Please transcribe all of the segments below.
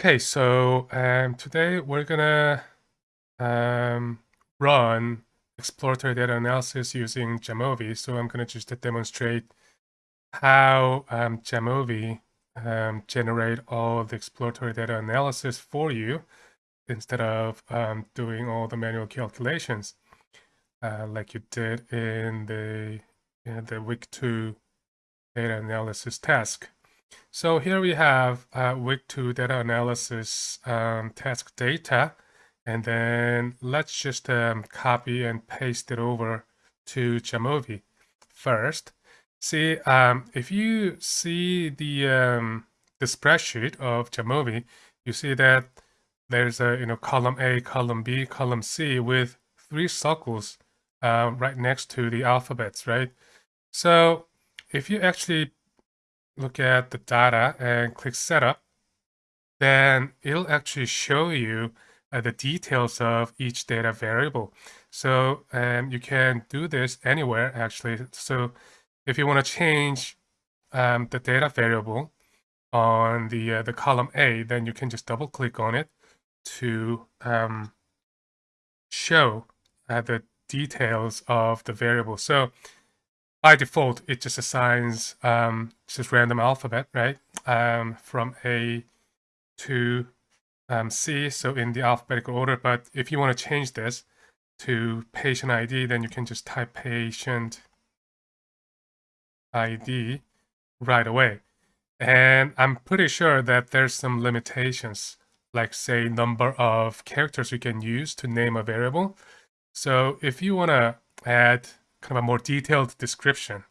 Okay, so um, today we're gonna um, run exploratory data analysis using Jamovi. So I'm gonna just demonstrate how um, Jamovi um, generate all the exploratory data analysis for you instead of um, doing all the manual calculations uh, like you did in the in the week two data analysis task. So here we have uh, week two data analysis um, task data, and then let's just um, copy and paste it over to Jamovi first. See, um, if you see the um, the spreadsheet of Jamovi, you see that there's a you know column A, column B, column C with three circles uh, right next to the alphabets, right? So if you actually look at the data and click setup, then it'll actually show you uh, the details of each data variable. So um, you can do this anywhere actually. So if you want to change um, the data variable on the uh, the column A, then you can just double click on it to um, show uh, the details of the variable. So by default, it just assigns um, just random alphabet, right? Um, from A to um, C, so in the alphabetical order. But if you want to change this to patient ID, then you can just type patient ID right away. And I'm pretty sure that there's some limitations, like say number of characters you can use to name a variable. So if you want to add kind of a more detailed description,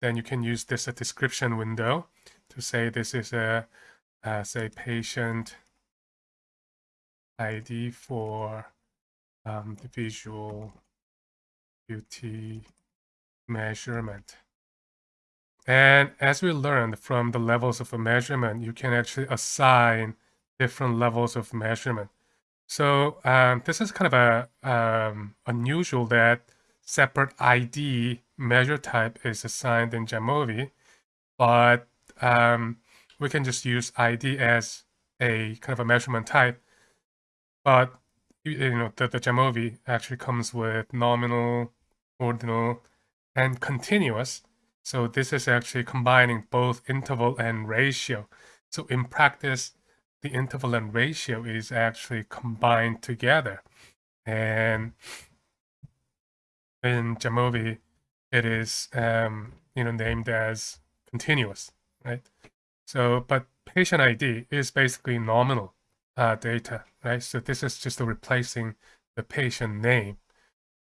then you can use this a description window to say this is a, say, patient ID for um, the visual acuity measurement. And as we learned from the levels of a measurement, you can actually assign different levels of measurement. So um, this is kind of a um, unusual that separate ID measure type is assigned in Jamovi, but um, we can just use ID as a kind of a measurement type. But you know the, the Jamovi actually comes with nominal, ordinal, and continuous. So this is actually combining both interval and ratio. So in practice, the interval and ratio is actually combined together. And in Jamovi, it is um, you know named as continuous, right? So, but patient ID is basically nominal uh, data, right? So this is just replacing the patient name.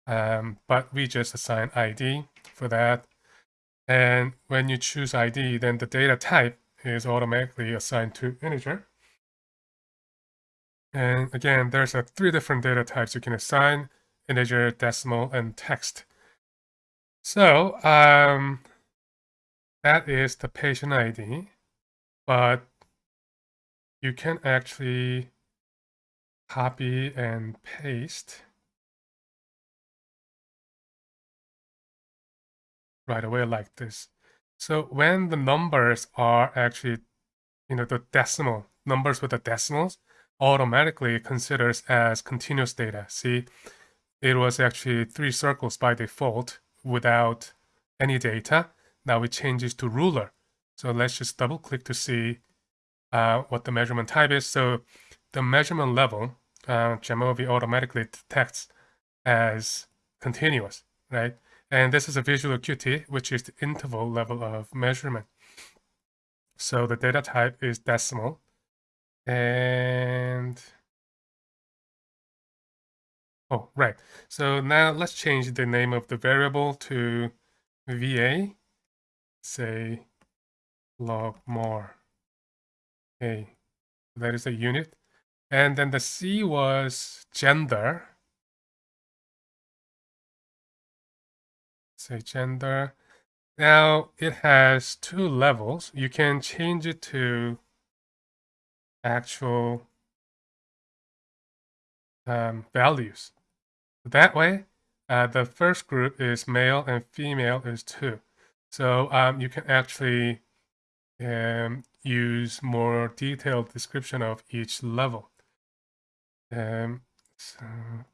Um, but we just assign ID for that. And when you choose ID, then the data type is automatically assigned to integer. And again, there's a three different data types you can assign integer, decimal, and text. So um, that is the patient ID, but you can actually copy and paste right away like this. So when the numbers are actually, you know, the decimal, numbers with the decimals, automatically considers as continuous data. See, it was actually three circles by default without any data. Now it changes to ruler. So let's just double click to see uh, what the measurement type is. So the measurement level, uh, Jamovi automatically detects as continuous, right? And this is a visual acuity, which is the interval level of measurement. So the data type is decimal. And Oh, right. So now let's change the name of the variable to VA, say logMAR. Okay, that is a unit. And then the C was gender. Say gender. Now it has two levels. You can change it to actual um, values. That way, uh, the first group is male and female is two. So um, you can actually, um, use more detailed description of each level. Um, so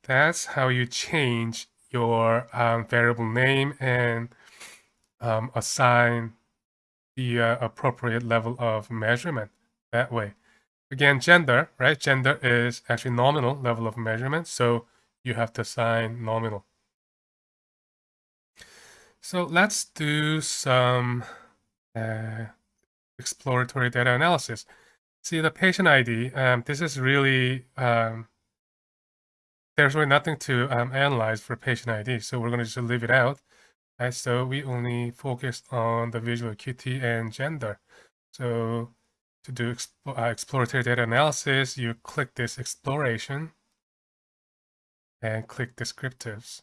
that's how you change your um, variable name and um, assign the uh, appropriate level of measurement that way. Again, gender, right? Gender is actually nominal level of measurement, so you have to assign nominal. So let's do some uh, exploratory data analysis. See the patient ID, um, this is really, um, there's really nothing to um, analyze for patient ID, so we're going to just leave it out. Right, so we only focus on the visual acuity and gender. So to do uh, exploratory data analysis, you click this exploration and click descriptives.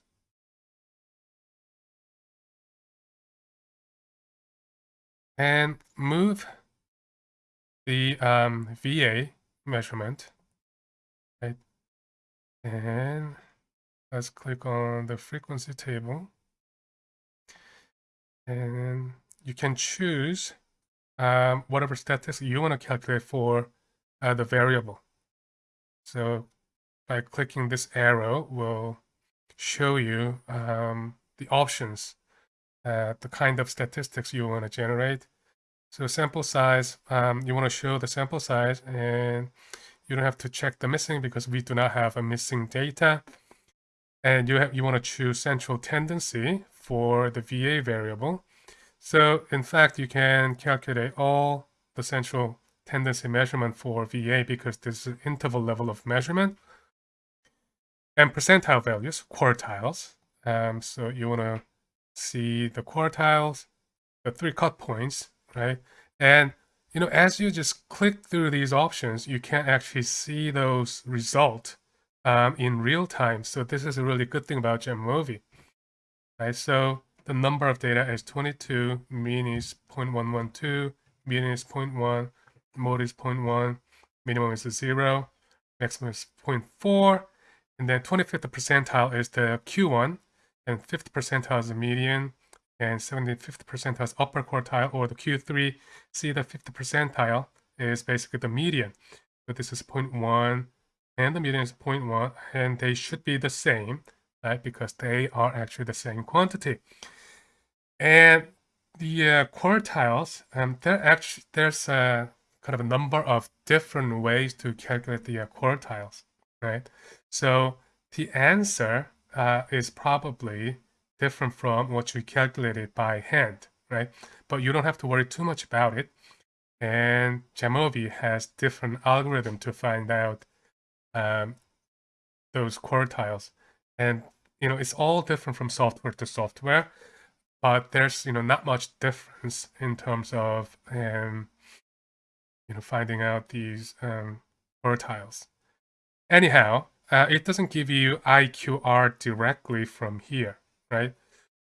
And move the um, VA measurement, right? And let's click on the frequency table. And you can choose um, whatever statistics you want to calculate for uh, the variable. So by clicking this arrow will show you um, the options, uh, the kind of statistics you want to generate. So sample size, um, you want to show the sample size and you don't have to check the missing because we do not have a missing data. And you have you want to choose central tendency for the VA variable. So in fact, you can calculate all the central tendency measurement for VA because this is interval level of measurement. And percentile values, quartiles. Um, so you want to see the quartiles, the three cut points, right? And you know, as you just click through these options, you can actually see those results um, in real time. So this is a really good thing about Jamovi, right? So the number of data is 22, mean is 0.112, median is 0.1, mode is 0.1, minimum is 0, maximum is 0.4, and then 25th percentile is the Q1, and 50th percentile is the median, and 75th percentile is upper quartile, or the Q3. See the 50th percentile is basically the median. So this is 0.1, and the median is 0.1, and they should be the same, right? Because they are actually the same quantity. And the uh, quartiles, um, there actually there's a kind of a number of different ways to calculate the uh, quartiles, right? So the answer uh, is probably different from what you calculated by hand, right? But you don't have to worry too much about it. And Jamovi has different algorithm to find out um, those quartiles. And, you know, it's all different from software to software but there's you know not much difference in terms of um, you know finding out these um, quartiles. Anyhow, uh, it doesn't give you IQR directly from here, right?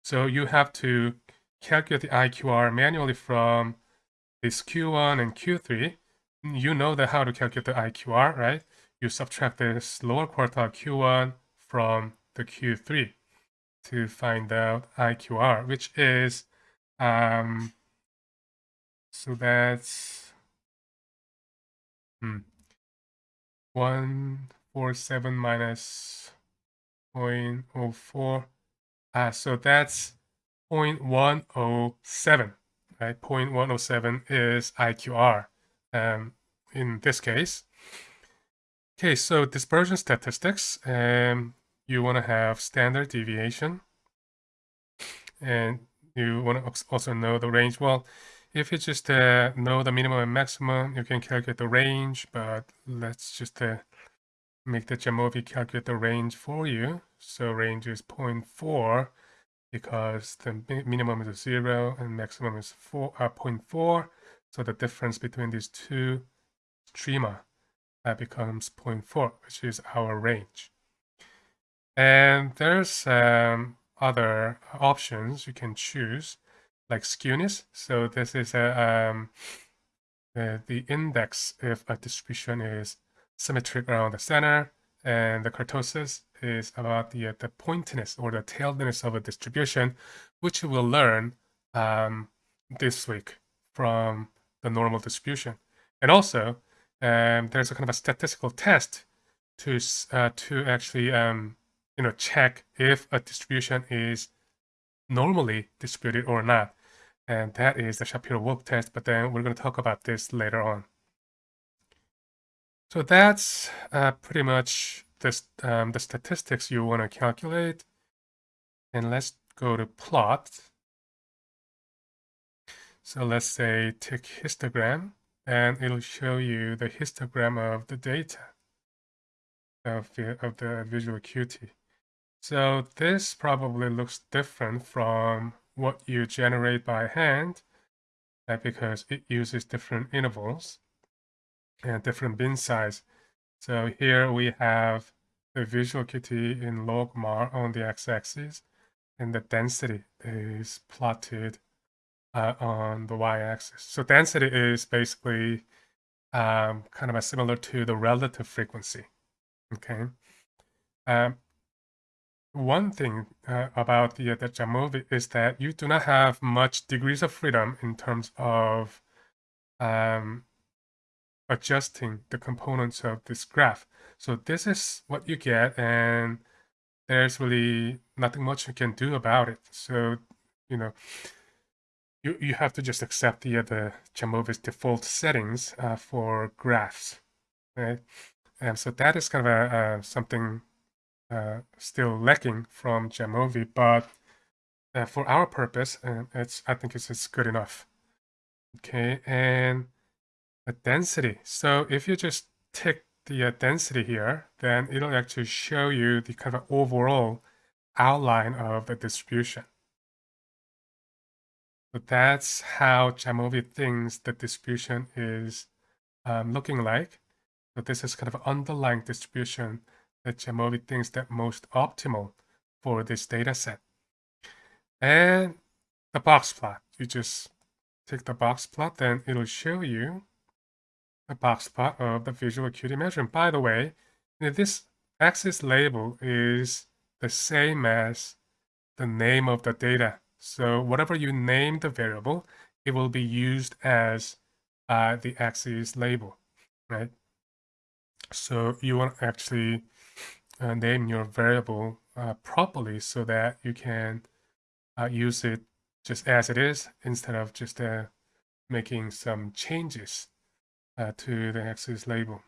So you have to calculate the IQR manually from this Q1 and Q3. You know that how to calculate the IQR, right? You subtract this lower quartile Q1 from the Q3 to find out IQR, which is, um, so that's hmm, 147 minus 0.04. Uh, so that's 0.107, right? 0.107 is IQR um, in this case. Okay, so dispersion statistics. Um, you want to have standard deviation and you want to also know the range. Well, if you just uh, know the minimum and maximum, you can calculate the range, but let's just uh, make the Jamovi calculate the range for you. So range is 0.4 because the minimum is 0 and maximum is 4, uh, 0.4. So the difference between these two streamer that becomes 0.4, which is our range. And there's um, other options you can choose, like skewness. So this is a, um, the index if a distribution is symmetric around the center, and the kurtosis is about the, the pointiness or the tailedness of a distribution, which we'll learn um, this week from the normal distribution. And also, um, there's a kind of a statistical test to uh, to actually um, you know check if a distribution is normally distributed or not, and that is the Shapiro-Wilk test. But then we're going to talk about this later on. So that's uh, pretty much this um, the statistics you want to calculate. And let's go to plot. So let's say tick histogram and it'll show you the histogram of the data of the, of the visual acuity. So this probably looks different from what you generate by hand uh, because it uses different intervals and different bin size. So here we have the visual acuity in logMAR on the x-axis and the density is plotted uh, on the y-axis. So density is basically um, kind of similar to the relative frequency. Okay. Um, one thing uh, about the, the Jamovi is that you do not have much degrees of freedom in terms of um, adjusting the components of this graph. So this is what you get, and there's really nothing much you can do about it. So, you know, you, you have to just accept the, the Jamovi's default settings uh, for graphs, right? And so that is kind of a, uh, something uh, still lacking from Jamovi, but uh, for our purpose, uh, it's I think it's, it's good enough. Okay, and density. So if you just tick the uh, density here, then it'll actually show you the kind of overall outline of the distribution. So that's how Jamovi thinks the distribution is um, looking like. So this is kind of underlying distribution that Jamovi thinks that most optimal for this data set. And the box plot. You just take the box plot, then it'll show you a box plot of the visual acuity measurement. By the way, this axis label is the same as the name of the data. So whatever you name the variable, it will be used as uh, the axis label, right? So you want to actually uh, name your variable uh, properly so that you can uh, use it just as it is instead of just uh, making some changes uh, to the axis label.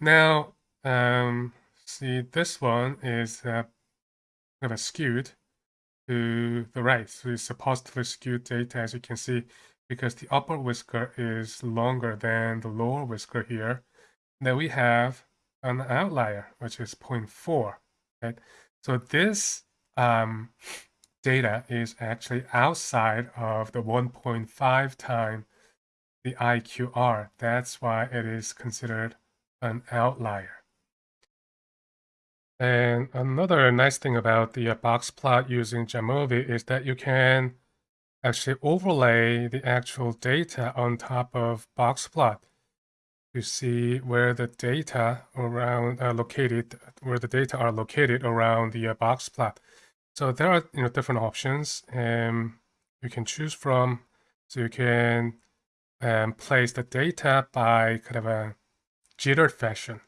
Now, um, see this one is uh, kind of skewed to the right. So it's a positively skewed data as you can see because the upper whisker is longer than the lower whisker here. Then we have an outlier, which is 0.4, right? So this um, data is actually outside of the 1.5 time the IQR. That's why it is considered an outlier. And another nice thing about the box plot using Jamovi is that you can actually overlay the actual data on top of box plot to see where the data around uh, located, where the data are located around the uh, box plot. So there are you know different options um, you can choose from. So you can um, place the data by kind of a jittered fashion.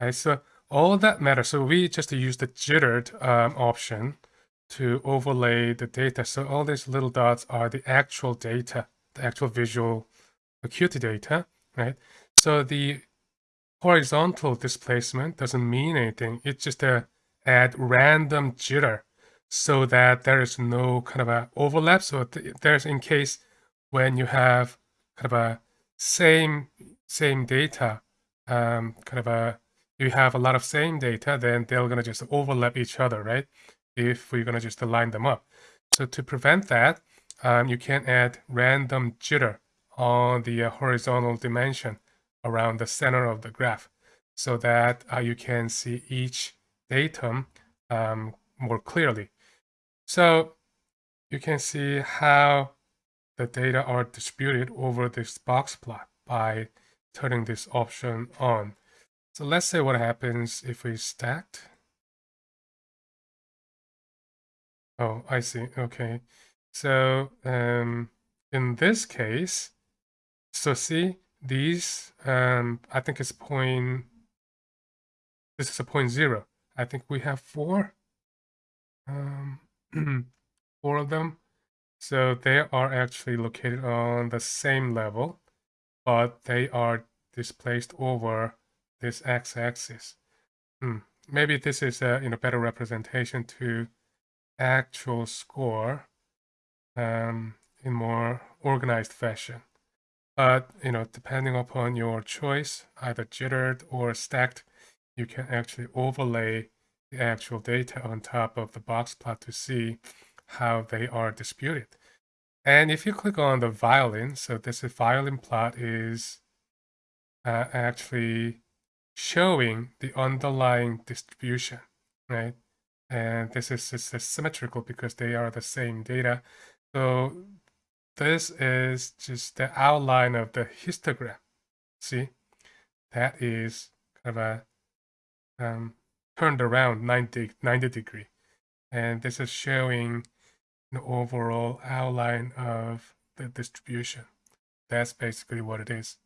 Right? So all that matters. So we just use the jittered um, option to overlay the data. So all these little dots are the actual data, the actual visual acuity data, right? So the horizontal displacement doesn't mean anything. It's just a add random jitter so that there is no kind of a overlap. So there's in case when you have kind of a same same data, um, kind of a you have a lot of same data, then they're gonna just overlap each other, right? If we're gonna just line them up. So to prevent that, um, you can add random jitter on the uh, horizontal dimension around the center of the graph so that uh, you can see each datum um, more clearly. So you can see how the data are distributed over this box plot by turning this option on. So let's say what happens if we stacked. Oh, I see. Okay. So um, in this case, so see these, um, I think it's point, this is a point zero. I think we have four, um, four of them. So they are actually located on the same level, but they are displaced over this x-axis. Hmm. Maybe this is a you know better representation to actual score um, in more organized fashion. But you know, depending upon your choice, either jittered or stacked, you can actually overlay the actual data on top of the box plot to see how they are disputed. And if you click on the violin, so this violin plot is uh, actually showing the underlying distribution, right? And this is, this is symmetrical because they are the same data. So this is just the outline of the histogram. See, that is kind of a um, turned around 90, 90 degree. And this is showing the overall outline of the distribution. That's basically what it is.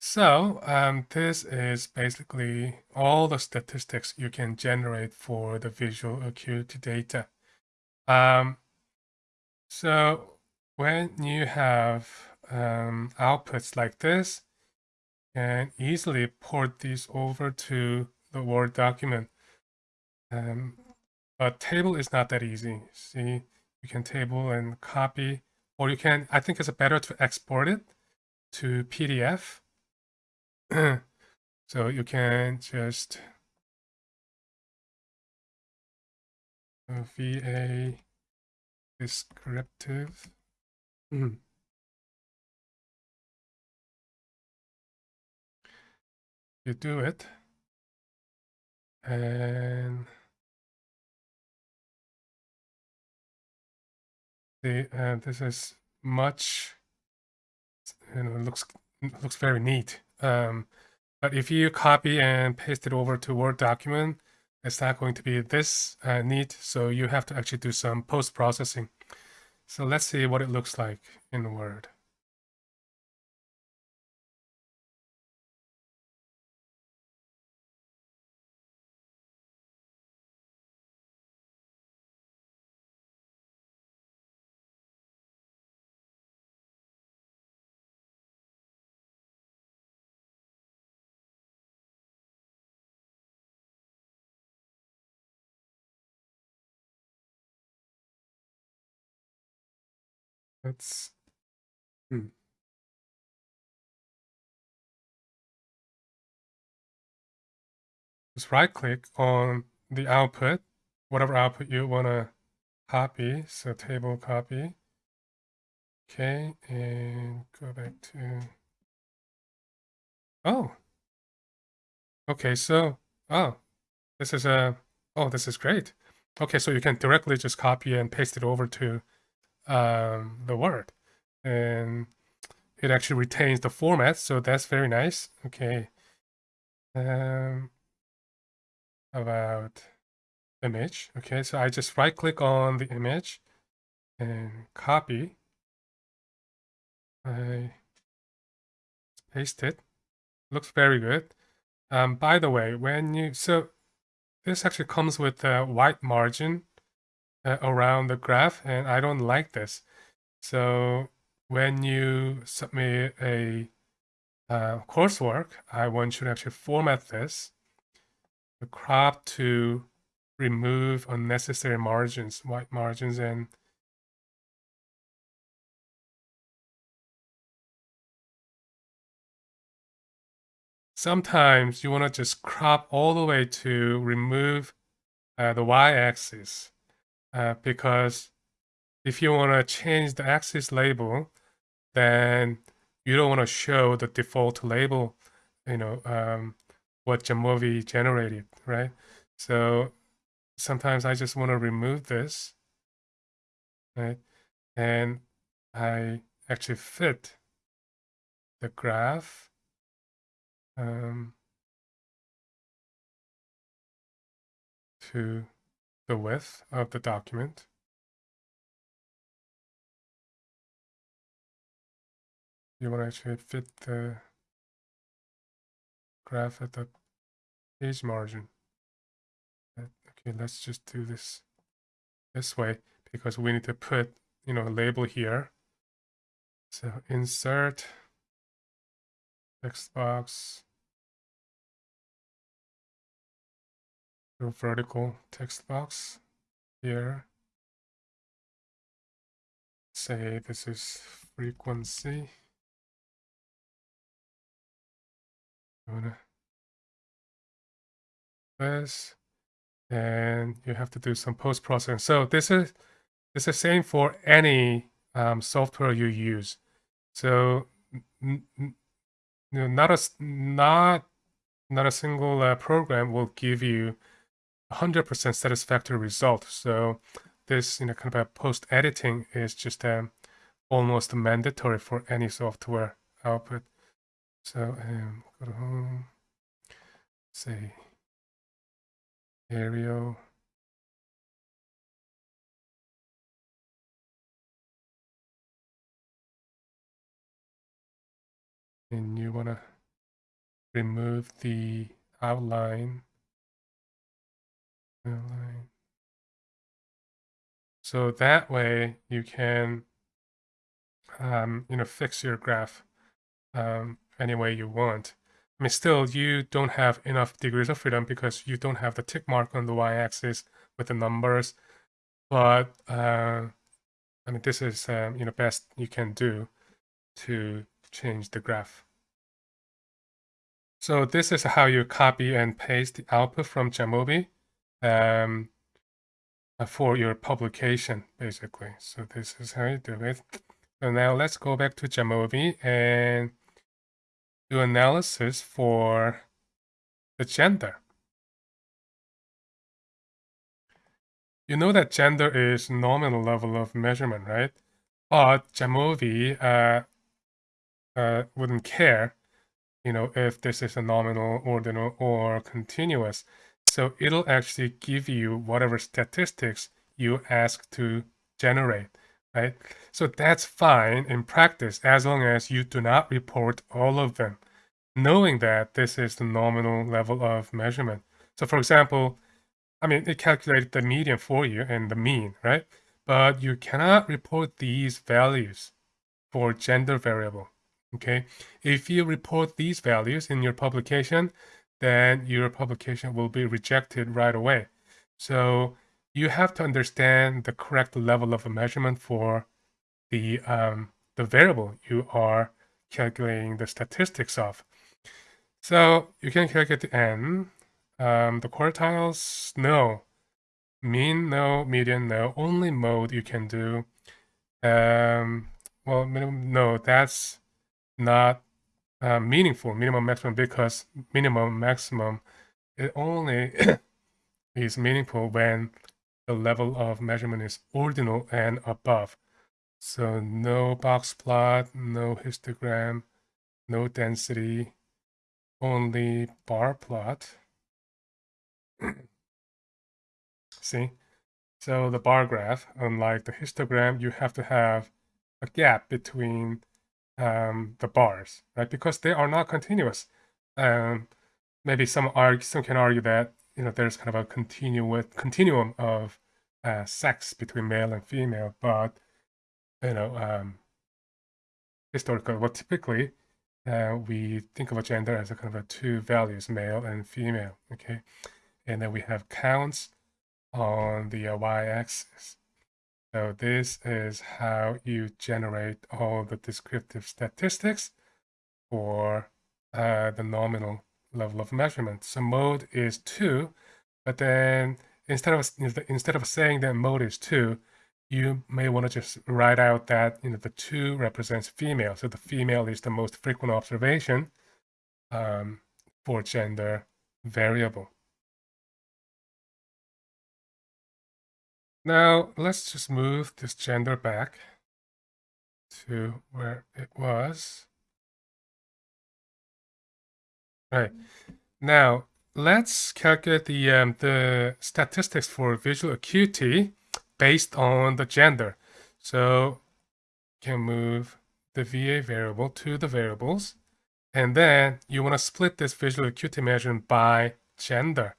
So um, this is basically all the statistics you can generate for the visual acuity data. Um, so when you have um, outputs like this, you can easily port these over to the Word document. But table is not that easy. See, you can table and copy, or you can, I think it's better to export it to PDF so you can just VA descriptive. Mm. You do it. And uh, this is much you know looks looks very neat um, but if you copy and paste it over to Word document, it's not going to be this uh, neat. So you have to actually do some post-processing. So let's see what it looks like in Word. Let's. Hmm. Just right click on the output, whatever output you want to copy. So table copy. Okay, and go back to. Oh. Okay, so, oh, this is a, oh, this is great. Okay, so you can directly just copy and paste it over to um, the word. And it actually retains the format, so that's very nice. Okay. Um, about image. Okay, so I just right click on the image and copy. I paste it. Looks very good. Um, by the way, when you, so this actually comes with a white margin uh, around the graph and I don't like this. So when you submit a uh, coursework, I want you to actually format this, the crop to remove unnecessary margins, white margins, and sometimes you want to just crop all the way to remove uh, the y-axis uh, because if you want to change the axis label, then you don't want to show the default label, you know, um, what Jamovi generated, right? So sometimes I just want to remove this, right? And I actually fit the graph um, to the width of the document, you want to actually fit the graph at the page margin. Uh, okay, let's just do this this way because we need to put, you know, a label here. So insert text box vertical text box here. Say this is frequency. this and you have to do some post processing. So this is this is the same for any um, software you use. So you not a not not a single uh, program will give you 100% satisfactory result. So this you know kind of a post editing is just um, almost mandatory for any software output. So um, go to home, say Arial. And you want to remove the outline. So that way you can, um, you know, fix your graph um, any way you want. I mean, still, you don't have enough degrees of freedom because you don't have the tick mark on the y-axis with the numbers. But uh, I mean, this is um, you know best you can do to change the graph. So this is how you copy and paste the output from Jamovi um, uh, for your publication, basically. So this is how you do it. So now let's go back to Jamovi and do analysis for the gender. You know that gender is nominal level of measurement, right? But Jamovi uh, uh, wouldn't care, you know, if this is a nominal, ordinal, or continuous. So it'll actually give you whatever statistics you ask to generate, right? So that's fine in practice as long as you do not report all of them, knowing that this is the nominal level of measurement. So for example, I mean, it calculated the median for you and the mean, right? But you cannot report these values for gender variable, okay? If you report these values in your publication, then your publication will be rejected right away. So you have to understand the correct level of measurement for the um, the variable you are calculating the statistics of. So you can calculate the n. Um, the quartiles, no. Mean, no. Median, no. Only mode you can do. Um, well, minimum, no, that's not uh, meaningful, minimum maximum, because minimum maximum, it only is meaningful when the level of measurement is ordinal and above. So no box plot, no histogram, no density, only bar plot. See? So the bar graph, unlike the histogram, you have to have a gap between um, the bars, right? Because they are not continuous. Um, maybe some argue, some can argue that you know there's kind of a continuous continuum of uh, sex between male and female, but you know um, historically, well, typically uh, we think of a gender as a kind of a two values, male and female. Okay, and then we have counts on the uh, y-axis. So this is how you generate all the descriptive statistics for uh, the nominal level of measurement. So mode is 2, but then instead of instead of saying that mode is 2, you may want to just write out that you know the 2 represents female. So the female is the most frequent observation um, for gender variable. Now let's just move this gender back to where it was. Right. Now, let's calculate the, um, the statistics for visual acuity based on the gender. So can move the VA variable to the variables. And then you want to split this visual acuity measurement by gender.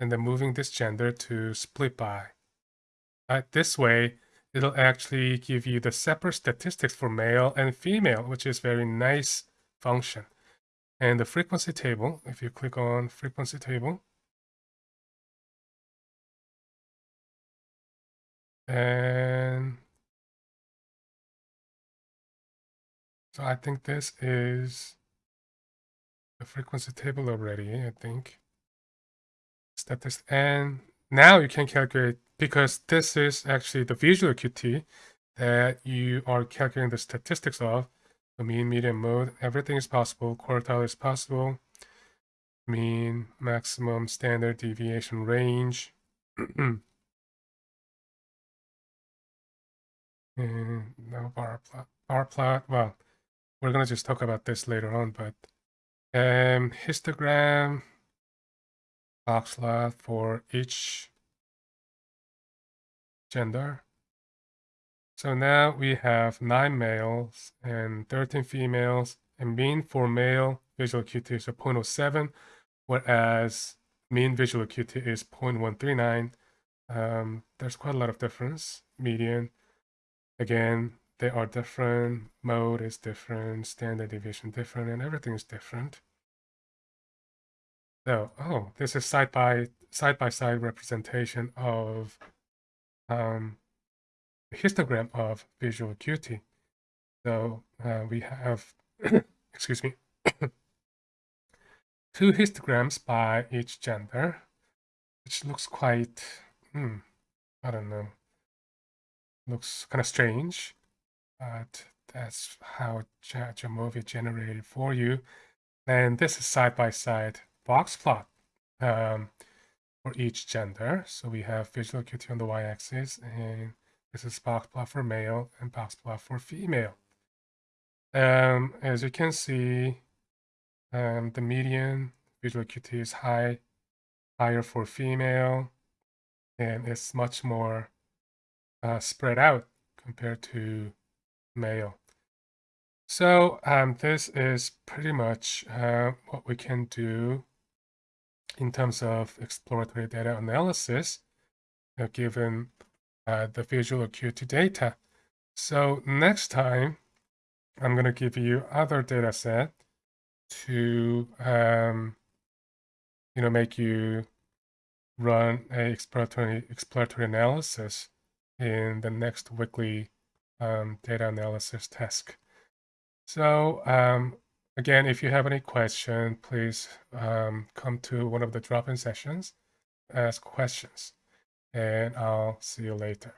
And then moving this gender to split by. Uh, this way, it'll actually give you the separate statistics for male and female, which is very nice function. And the frequency table, if you click on frequency table, and so I think this is the frequency table already, I think. Statistic, and now you can calculate because this is actually the visual acuity that you are calculating the statistics of. The mean, median, mode, everything is possible. Quartile is possible. Mean, maximum, standard deviation range. and no bar plot. Bar plot. Well, we're gonna just talk about this later on, but um, histogram box plot for each gender. So now we have 9 males and 13 females, and mean for male visual acuity is a 0.07, whereas mean visual acuity is 0.139. Um, there's quite a lot of difference. Median, again, they are different. Mode is different. Standard deviation different, and everything is different. So, oh, this is side by side by side representation of um, histogram of visual acuity. So uh, we have, excuse me, two histograms by each gender, which looks quite, hmm, I don't know, looks kind of strange, but that's how Jamovi generated for you. And this is side-by-side -side box plot. Um, for each gender. So we have visual acuity on the y-axis, and this is box plot for male and box plot for female. Um, as you can see, um, the median visual acuity is high, higher for female, and it's much more uh, spread out compared to male. So um, this is pretty much uh, what we can do in terms of exploratory data analysis, uh, given uh, the visual acuity data. So next time, I'm going to give you other data set to, um, you know, make you run a exploratory, exploratory analysis in the next weekly um, data analysis task. So um, Again, if you have any question, please um, come to one of the drop-in sessions, ask questions, and I'll see you later.